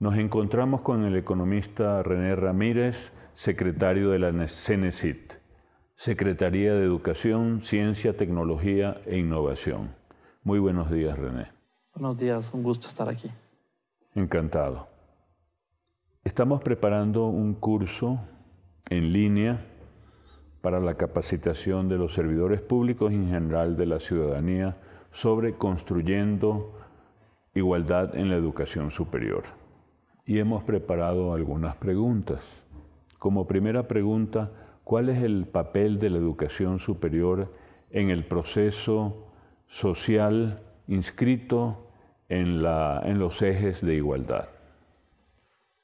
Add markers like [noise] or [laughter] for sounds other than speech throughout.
Nos encontramos con el economista René Ramírez, secretario de la CENESIT, Secretaría de Educación, Ciencia, Tecnología e Innovación. Muy buenos días, René. Buenos días, un gusto estar aquí. Encantado. Estamos preparando un curso en línea para la capacitación de los servidores públicos y en general de la ciudadanía sobre construyendo igualdad en la educación superior y hemos preparado algunas preguntas. Como primera pregunta, ¿cuál es el papel de la educación superior en el proceso social inscrito en, los ejes de igualdad?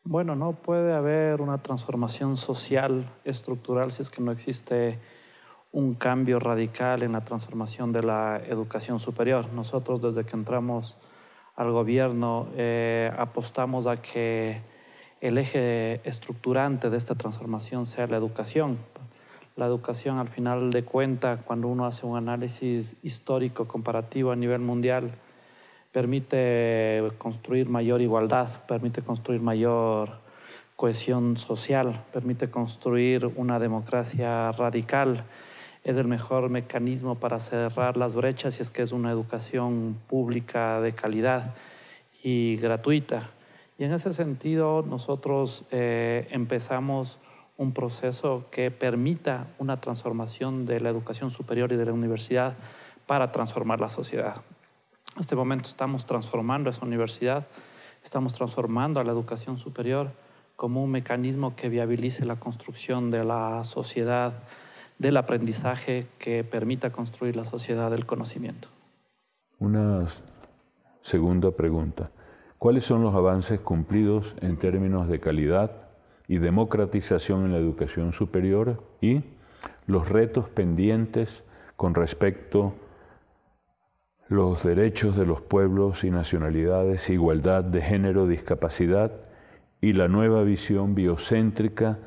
Bueno, no puede haber una transformación social estructural si es que no existe un cambio radical en la transformación de la educación superior. Nosotros desde que entramos al gobierno, eh, apostamos a que el eje estructurante de esta transformación sea la educación. La educación, al final de cuentas, cuando uno hace un análisis histórico comparativo a nivel mundial, permite construir mayor igualdad, permite construir mayor cohesión social, permite construir una democracia radical, es el mejor mecanismo para cerrar las brechas si es que es una educación pública de calidad y gratuita. Y en ese sentido nosotros eh, empezamos un proceso que permita una transformación de la educación superior y de la universidad para transformar la sociedad. En este momento estamos transformando esa universidad, estamos transformando a la educación superior como un mecanismo que viabilice la construcción de la sociedad del aprendizaje que permita construir la sociedad del conocimiento. Una segunda pregunta. ¿Cuáles son los avances cumplidos en términos de calidad y democratización en la educación superior y los retos pendientes con respecto a los derechos de los pueblos y nacionalidades, igualdad de género, discapacidad y la nueva visión biocéntrica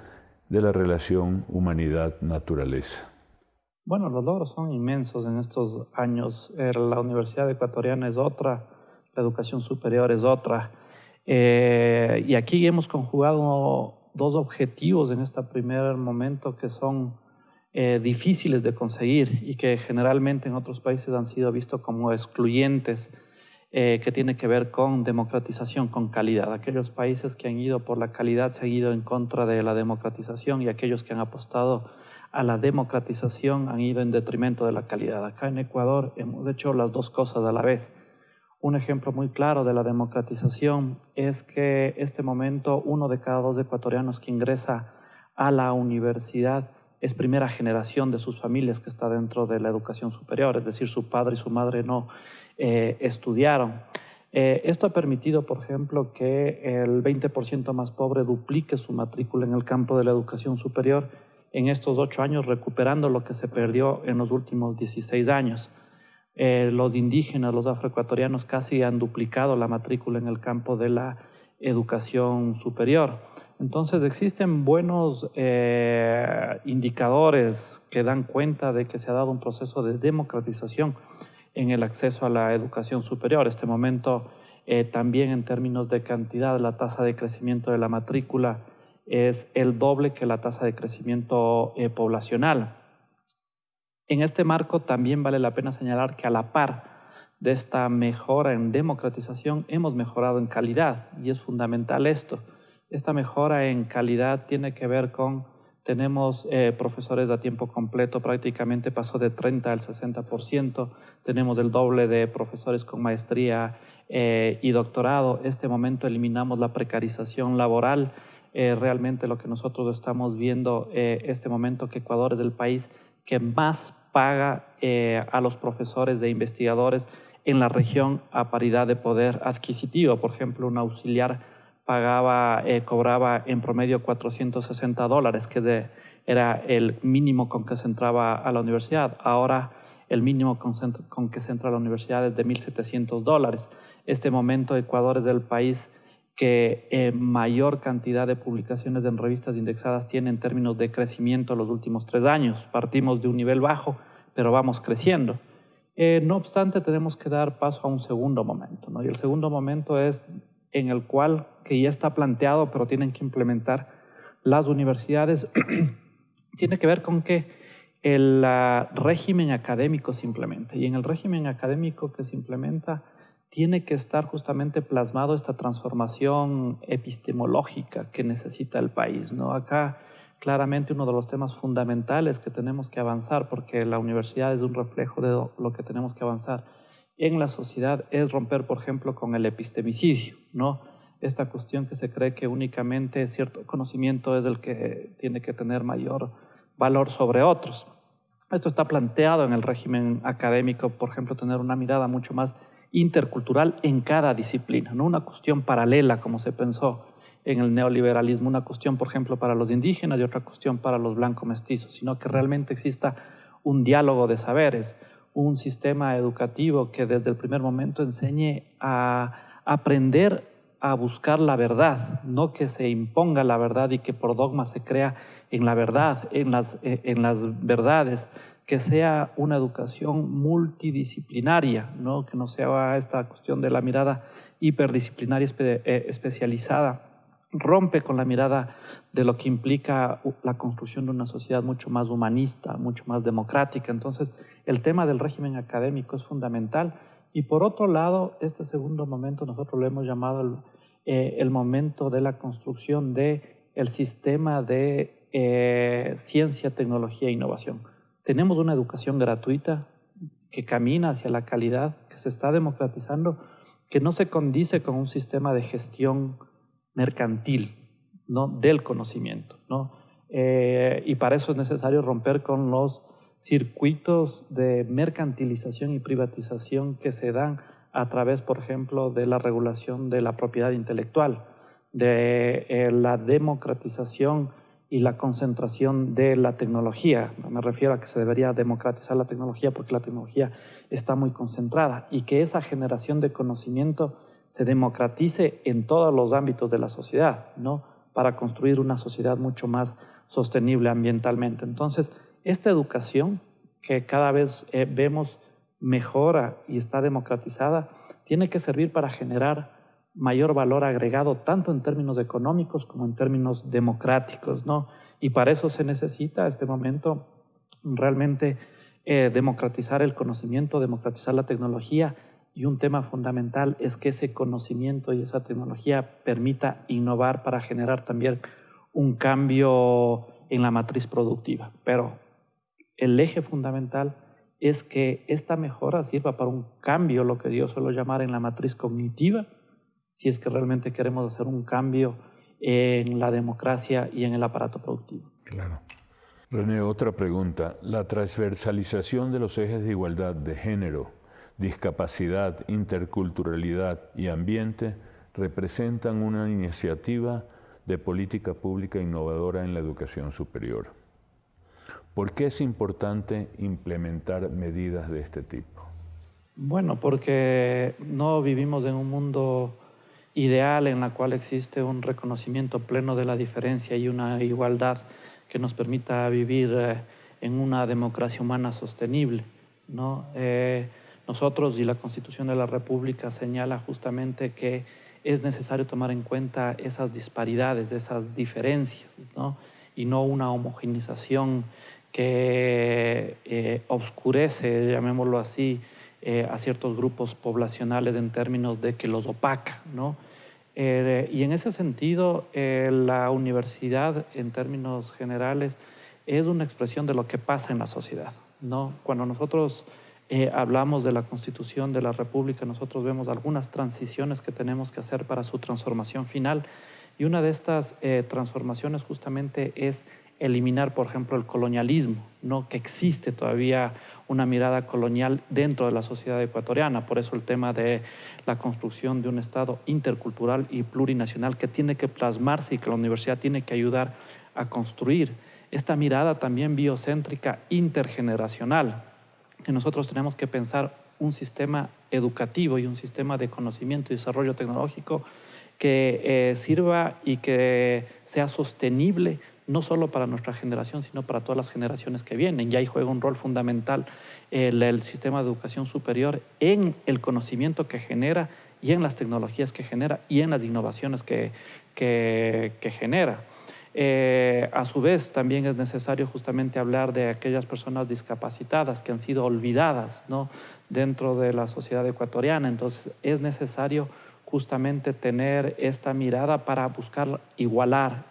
de la relación humanidad-naturaleza? Bueno, los logros son inmensos en estos años. Eh, la Universidad Ecuatoriana es otra, la educación superior es otra. Eh, y aquí hemos conjugado dos objetivos en este primer momento que son eh, difíciles de conseguir y que generalmente en otros países han sido vistos como excluyentes eh, que tiene que ver con democratización, con calidad. Aquellos países que han ido por la calidad se han ido en contra de la democratización y aquellos que han apostado a la democratización han ido en detrimento de la calidad. Acá en Ecuador hemos hecho las dos cosas a la vez. Un ejemplo muy claro de la democratización es que este momento uno de cada dos ecuatorianos que ingresa a la universidad es primera generación de sus familias que está dentro de la educación superior, es decir, su padre y su madre no eh, estudiaron. Eh, esto ha permitido, por ejemplo, que el 20% más pobre duplique su matrícula en el campo de la educación superior en estos ocho años, recuperando lo que se perdió en los últimos 16 años. Eh, los indígenas, los afroecuatorianos casi han duplicado la matrícula en el campo de la educación superior. Entonces existen buenos eh, indicadores que dan cuenta de que se ha dado un proceso de democratización en el acceso a la educación superior. Este momento eh, también en términos de cantidad, la tasa de crecimiento de la matrícula es el doble que la tasa de crecimiento eh, poblacional. En este marco también vale la pena señalar que a la par de esta mejora en democratización hemos mejorado en calidad y es fundamental esto. Esta mejora en calidad tiene que ver con, tenemos eh, profesores a tiempo completo, prácticamente pasó de 30 al 60%, tenemos el doble de profesores con maestría eh, y doctorado. Este momento eliminamos la precarización laboral. Eh, realmente lo que nosotros estamos viendo este momento que Ecuador es el país que más paga a los profesores de investigadores en la región a paridad de poder adquisitivo. Por ejemplo, un auxiliar pagaba, eh, cobraba en promedio 460 dólares, que era el mínimo con que se entraba a la universidad. Ahora el mínimo con, que se entra a la universidad es de 1.700 dólares. Este momento Ecuador es el país que eh, mayor cantidad de publicaciones en revistas indexadas tiene en términos de crecimiento los últimos tres años. Partimos de un nivel bajo, pero vamos creciendo. Eh, no obstante, tenemos que dar paso a un segundo momento, ¿no? y el segundo momento es en el cual, que ya está planteado, pero tienen que implementar las universidades, [clears throat] tiene que ver con que el régimen académico se implemente. Y en el régimen académico que se implementa, tiene que estar justamente plasmado esta transformación epistemológica que necesita el país. ¿no? Acá claramente uno de los temas fundamentales que tenemos que avanzar, porque la universidad es un reflejo de lo que tenemos que avanzar en la sociedad, es romper, por ejemplo, con el epistemicidio, ¿no? Esta cuestión que se cree que únicamente cierto conocimiento es el que tiene que tener mayor valor sobre otros. Esto está planteado en el régimen académico, por ejemplo, tener una mirada mucho más intercultural en cada disciplina, no una cuestión paralela como se pensó en el neoliberalismo, una cuestión, por ejemplo, para los indígenas y otra cuestión para los blancos mestizos, sino que realmente exista un diálogo de saberes, un sistema educativo que desde el primer momento enseñe a aprender a buscar la verdad, no que se imponga la verdad y que por dogma se crea en la verdad, en las, en las verdades, que sea una educación multidisciplinaria, ¿no? que no sea esta cuestión de la mirada hiperdisciplinaria eh, especializada. Rompe con la mirada de lo que implica la construcción de una sociedad mucho más humanista, mucho más democrática. Entonces, el tema del régimen académico es fundamental. Y por otro lado, este segundo momento nosotros lo hemos llamado el, eh, momento de la construcción del el sistema de eh, ciencia, tecnología e innovación tenemos una educación gratuita que camina hacia la calidad, que se está democratizando, que no se condice con un sistema de gestión mercantil ¿no? del conocimiento. ¿no? Eh, y para eso es necesario romper con los circuitos de mercantilización y privatización que se dan a través, por ejemplo, de la regulación de la propiedad intelectual, de eh, la democratización y la concentración de la tecnología. Me refiero a que se debería democratizar la tecnología porque la tecnología está muy concentrada y que esa generación de conocimiento se democratice en todos los ámbitos de la sociedad, ¿no? Para construir una sociedad mucho más sostenible ambientalmente. Entonces, esta educación que cada vez eh, vemos mejora y está democratizada, tiene que servir para generar mayor valor agregado tanto en términos económicos como en términos democráticos, ¿no? Y para eso se necesita este momento realmente eh, democratizar el conocimiento, democratizar la tecnología y un tema fundamental es que ese conocimiento y esa tecnología permita innovar para generar también un cambio en la matriz productiva. Pero el eje fundamental es que esta mejora sirva para un cambio, lo que yo suelo llamar en la matriz cognitiva, si es que realmente queremos hacer un cambio en la democracia y en el aparato productivo. Claro. René, otra pregunta. La transversalización de los ejes de igualdad de género, discapacidad, interculturalidad y ambiente representan una iniciativa de política pública innovadora en la educación superior. ¿Por qué es importante implementar medidas de este tipo? Bueno, porque no vivimos en un mundo ideal en la cual existe un reconocimiento pleno de la diferencia y una igualdad que nos permita vivir eh, en una democracia humana sostenible. ¿no? Eh, nosotros y la Constitución de la República señala justamente que es necesario tomar en cuenta esas disparidades, esas diferencias, ¿no? y no una homogenización que eh, obscurece, llamémoslo así, a ciertos grupos poblacionales en términos de que los opaca. ¿no? Eh, y en ese sentido, eh, la universidad, en términos generales, es una expresión de lo que pasa en la sociedad. ¿no? Cuando nosotros eh, hablamos de la Constitución de la República, nosotros vemos algunas transiciones que tenemos que hacer para su transformación final. Y una de estas transformaciones justamente es eliminar, por ejemplo, el colonialismo, ¿no? que existe todavía una mirada colonial dentro de la sociedad ecuatoriana. Por eso el tema de la construcción de un Estado intercultural y plurinacional que tiene que plasmarse y que la universidad tiene que ayudar a construir. Esta mirada también biocéntrica intergeneracional, que nosotros tenemos que pensar un sistema educativo y un sistema de conocimiento y desarrollo tecnológico que eh, sirva y que sea sostenible no solo para nuestra generación, sino para todas las generaciones que vienen. Y ahí juega un rol fundamental el, sistema de educación superior en el conocimiento que genera y en las tecnologías que genera y en las innovaciones que, que, genera. Eh, a su vez, también es necesario justamente hablar de aquellas personas discapacitadas que han sido olvidadas ¿no? dentro de la sociedad ecuatoriana. Entonces, es necesario justamente tener esta mirada para buscar igualar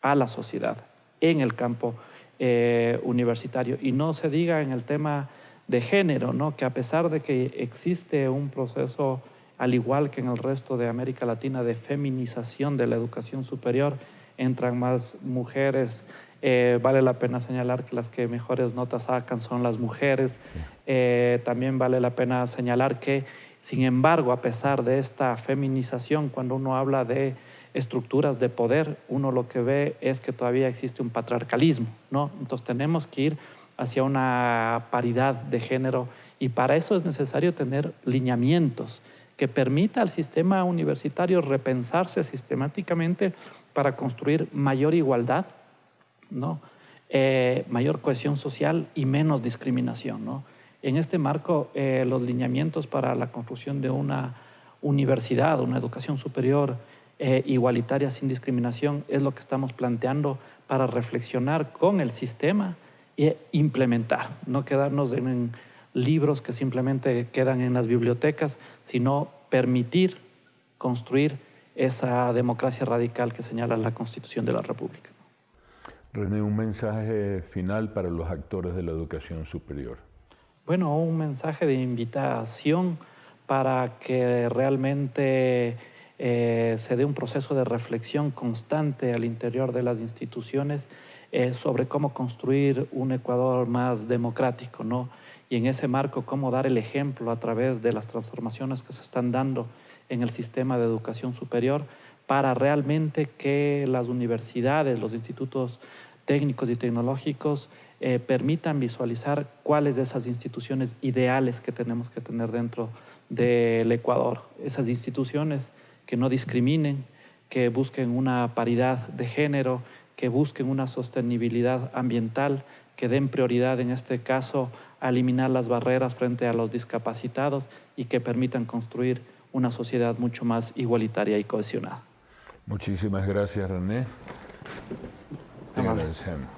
a la sociedad en el campo eh, universitario. Y no se diga en el tema de género, ¿no? que a pesar de que existe un proceso, al igual que en el resto de América Latina, de feminización de la educación superior, entran más mujeres. Eh, vale la pena señalar que las que mejores notas sacan son las mujeres. Eh, también vale la pena señalar que, sin embargo, a pesar de esta feminización, cuando uno habla de estructuras de poder, uno lo que ve es que todavía existe un patriarcalismo, ¿no? Entonces tenemos que ir hacia una paridad de género y para eso es necesario tener lineamientos que permita al sistema universitario repensarse sistemáticamente para construir mayor igualdad, ¿no? Eh, mayor cohesión social y menos discriminación. ¿no? En este marco, eh, los lineamientos para la construcción de una universidad, una educación superior eh, igualitaria sin discriminación es lo que estamos planteando para reflexionar con el sistema e implementar, no quedarnos en, libros que simplemente quedan en las bibliotecas, sino permitir construir esa democracia radical que señala la Constitución de la República. René, un mensaje final para los actores de la educación superior. Bueno, un mensaje de invitación para que realmente eh, se dé un proceso de reflexión constante al interior de las instituciones eh, sobre cómo construir un Ecuador más democrático, ¿no? Y en ese marco, cómo dar el ejemplo a través de las transformaciones que se están dando en el sistema de educación superior para realmente que las universidades, los institutos técnicos y tecnológicos eh, permitan visualizar cuáles de esas instituciones ideales que tenemos que tener dentro del Ecuador. Esas instituciones que no discriminen, que busquen una paridad de género, que busquen una sostenibilidad ambiental, que den prioridad en este caso a eliminar las barreras frente a los discapacitados y que permitan construir una sociedad mucho más igualitaria y cohesionada. Muchísimas gracias, René. Te agradecemos.